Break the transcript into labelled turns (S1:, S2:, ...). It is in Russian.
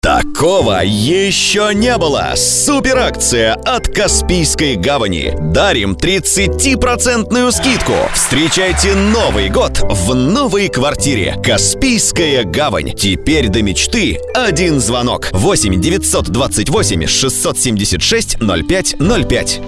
S1: Такого еще не было! Суперакция от Каспийской гавани. Дарим 30% скидку. Встречайте Новый год в новой квартире. Каспийская гавань. Теперь до мечты один звонок. 8 928 676 0505.